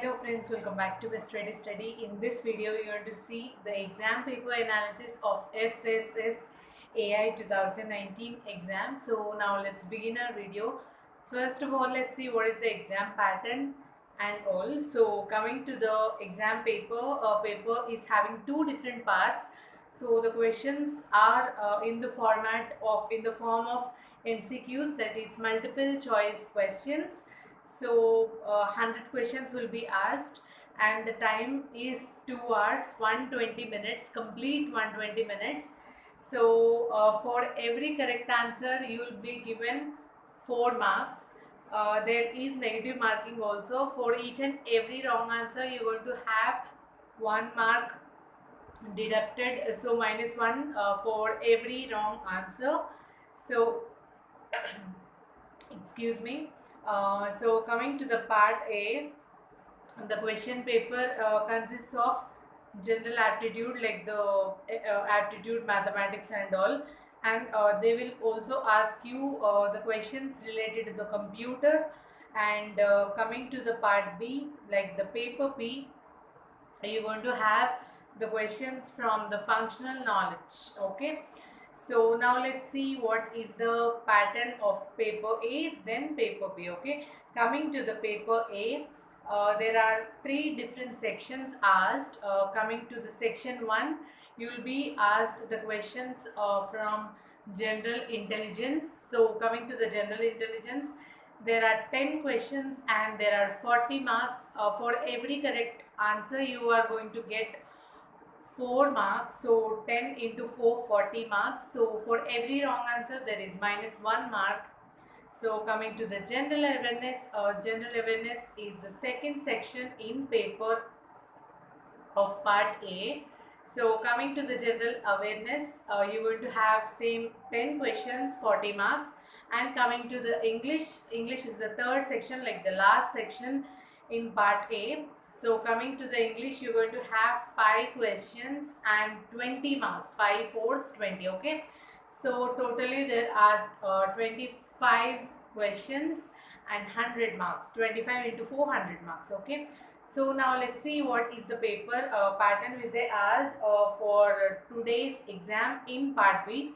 Hello friends, welcome back to Best Ready Study. In this video, you're to see the exam paper analysis of FSS AI 2019 exam. So now let's begin our video. First of all, let's see what is the exam pattern and all. So coming to the exam paper, uh, paper is having two different parts. So the questions are uh, in the format of, in the form of MCQs that is multiple choice questions so uh, 100 questions will be asked and the time is 2 hours 120 minutes complete 120 minutes. So uh, for every correct answer you will be given 4 marks. Uh, there is negative marking also. For each and every wrong answer you are going to have 1 mark deducted. So minus 1 uh, for every wrong answer. So excuse me uh, so coming to the part A, the question paper uh, consists of general aptitude like the uh, aptitude, mathematics and all. And uh, they will also ask you uh, the questions related to the computer. And coming to the part B like the paper B you're going to have the questions from the functional knowledge okay so now let's see what is the pattern of paper A then paper B okay. Coming to the paper A uh, there are three different sections asked. Uh, coming to the section 1 you will be asked the questions uh, from general intelligence. So coming to the general intelligence there are 10 questions and there are 40 marks. Uh, for every correct answer you are going to get 4 marks so 10 into 4 40 marks. So for every wrong answer there is minus 1 mark. So coming to the general awareness uh, general awareness is the second section in paper of part A. So coming to the general awareness uh, you're going to have same 10 questions 40 marks. And coming to the English English is the third section like the last section in part A so coming to the English, you're going to have 5 questions and 20 marks. 5 fours, 20, okay. So totally there are uh, 25 questions and 100 marks. 25 into 400 marks, okay. So now let's see what is the paper uh, pattern which they asked uh, for today's exam in part B.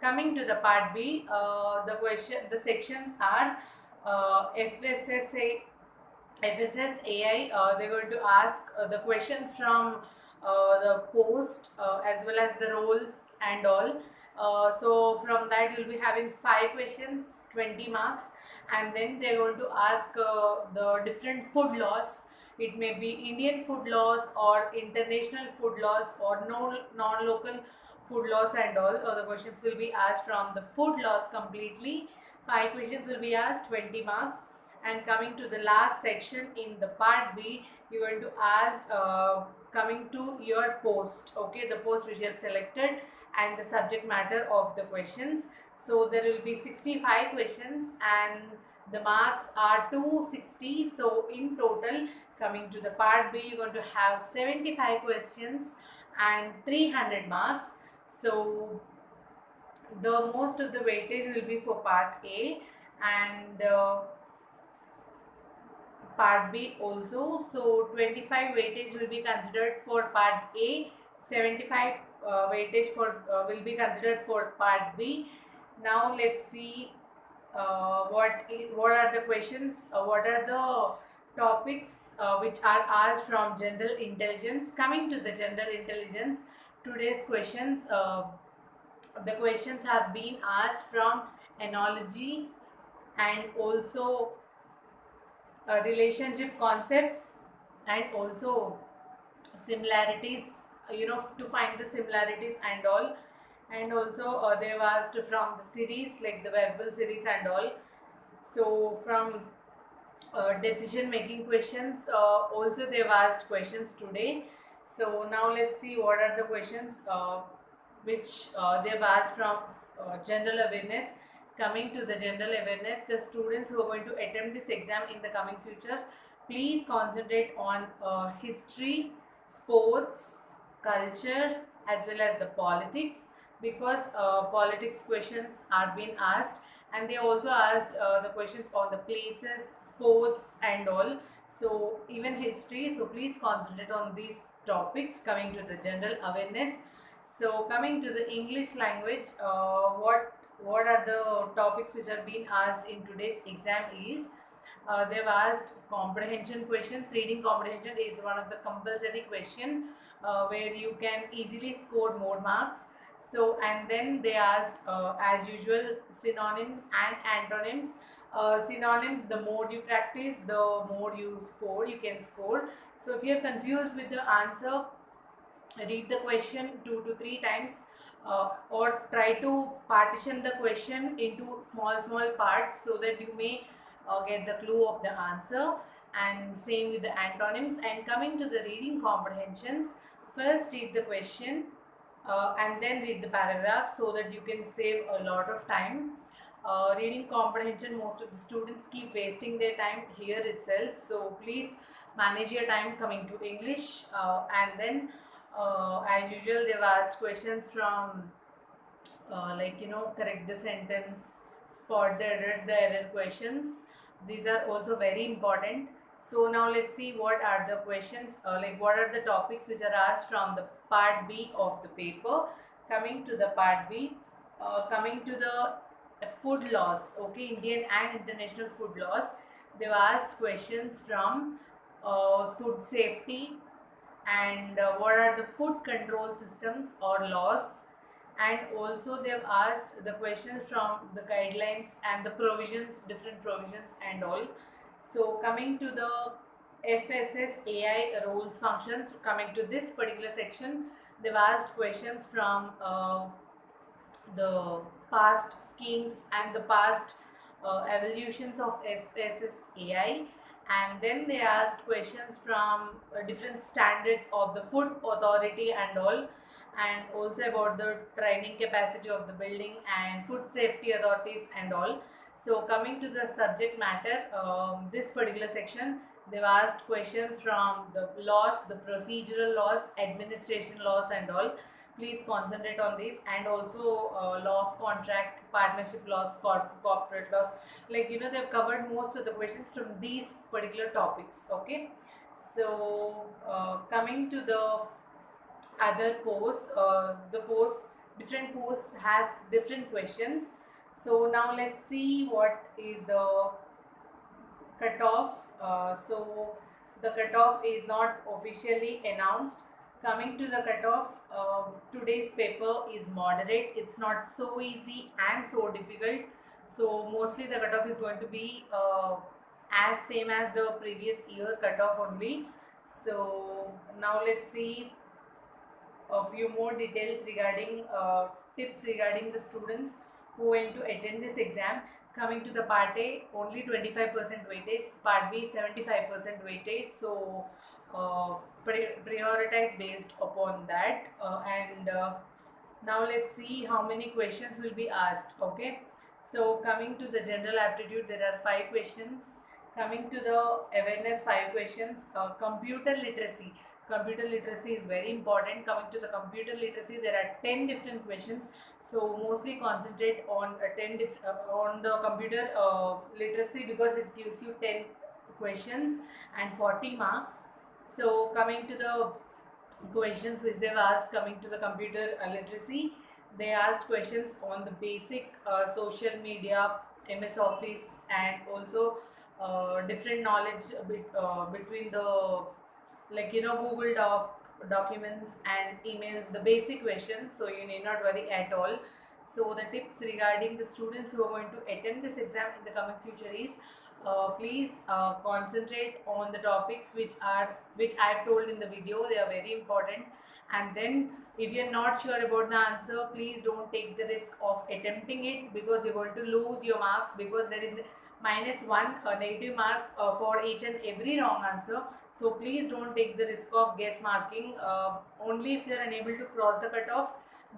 Coming to the part B, uh, the question, the sections are uh, FSSA FSSAI, uh, they're going to ask uh, the questions from uh, the post uh, as well as the roles and all. Uh, so from that you'll be having 5 questions, 20 marks and then they're going to ask uh, the different food laws. It may be Indian food laws or international food laws or no non-local food laws and all. the questions will be asked from the food laws completely. 5 questions will be asked, 20 marks and coming to the last section in the part B you're going to ask uh, coming to your post okay? The post which you have selected and the subject matter of the questions. So there will be 65 questions and the marks are 260 so in total coming to the part B you're going to have 75 questions and 300 marks. So the most of the weightage will be for part A and uh, part B also. So 25 weightage will be considered for part A, 75 uh, weightage for uh, will be considered for part B. Now let's see uh, what what are the questions, uh, what are the topics uh, which are asked from general intelligence. Coming to the general intelligence, today's questions, uh, the questions have been asked from analogy and also uh, relationship concepts and also similarities you know to find the similarities and all. And also uh, they've asked from the series like the verbal series and all. So from uh, decision making questions uh, also they've asked questions today. So now let's see what are the questions uh, which uh, they've asked from uh, general awareness coming to the general awareness the students who are going to attempt this exam in the coming future please concentrate on uh, history sports culture as well as the politics because uh, politics questions are being asked and they also asked uh, the questions on the places sports and all. So even history so please concentrate on these topics coming to the general awareness. So coming to the english language uh, what what are the topics which are being asked in today's exam is uh, they've asked comprehension questions. Reading comprehension is one of the compulsory question uh, where you can easily score more marks. So and then they asked uh, as usual synonyms and antonyms. Uh, synonyms the more you practice the more you score you can score. So if you're confused with the answer read the question two to three times uh, or try to partition the question into small small parts so that you may uh, get the clue of the answer. And same with the antonyms. And coming to the reading comprehensions first read the question uh, and then read the paragraph so that you can save a lot of time. Uh, reading comprehension most of the students keep wasting their time here itself. So please manage your time coming to english uh, and then uh, as usual they've asked questions from uh, like you know correct the sentence spot the errors the error questions. These are also very important. So now let's see what are the questions uh, like what are the topics which are asked from the part b of the paper. Coming to the part b uh, coming to the food laws okay indian and international food laws. They've asked questions from uh, food safety and uh, what are the food control systems or laws? And also they have asked the questions from the guidelines and the provisions different provisions and all. So coming to the FSSAI roles functions coming to this particular section they've asked questions from uh, the past schemes and the past uh, evolutions of FSS FSSAI and then they asked questions from uh, different standards of the food authority and all. And also about the training capacity of the building and food safety authorities and all. So coming to the subject matter um, this particular section they've asked questions from the laws the procedural laws administration laws and all please concentrate on this and also uh, law of contract partnership laws corp corporate laws. Like you know they've covered most of the questions from these particular topics okay? So uh, coming to the other posts uh, the post different posts has different questions. So now let's see what is the cutoff. Uh, so the cutoff is not officially announced. Coming to the cutoff uh, today's paper is moderate. It's not so easy and so difficult. So mostly the cutoff is going to be uh, as same as the previous year cutoff only. So now let's see a few more details regarding uh, tips regarding the students who went to attend this exam. Coming to the part A only 25% weightage part B 75% weightage so prioritize based upon that uh, and uh, now let's see how many questions will be asked okay? So coming to the general aptitude there are five questions. Coming to the awareness five questions. Uh, computer literacy. Computer literacy is very important. Coming to the computer literacy there are 10 different questions. So mostly concentrate on uh, 10 uh, on the computer uh, literacy because it gives you 10 questions and 40 marks so coming to the questions which they've asked coming to the computer uh, literacy they asked questions on the basic uh, social media ms office and also uh, different knowledge bit, between the like you know google doc documents and emails the basic questions. So you need not worry at all. So the tips regarding the students who are going to attend this exam in the coming future is uh, please uh, concentrate on the topics which are which I have told in the video they are very important and then if you are not sure about the answer please don't take the risk of attempting it because you're going to lose your marks because there is minus one uh, negative mark uh, for each and every wrong answer so please don't take the risk of guess marking. Uh, only if you are unable to cross the cutoff,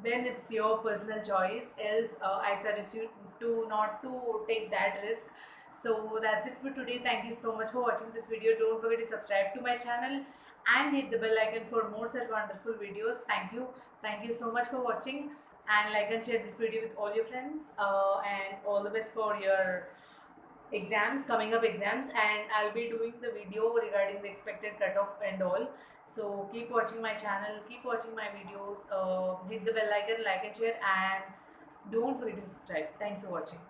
then it's your personal choice. Else, uh, I suggest you to not to take that risk. So that's it for today. Thank you so much for watching this video. Don't forget to subscribe to my channel and hit the bell icon for more such wonderful videos. Thank you. Thank you so much for watching and like and share this video with all your friends uh, and all the best for your exams coming up exams and i'll be doing the video regarding the expected cutoff and all so keep watching my channel keep watching my videos uh, hit the bell icon like and share and don't forget to subscribe thanks for watching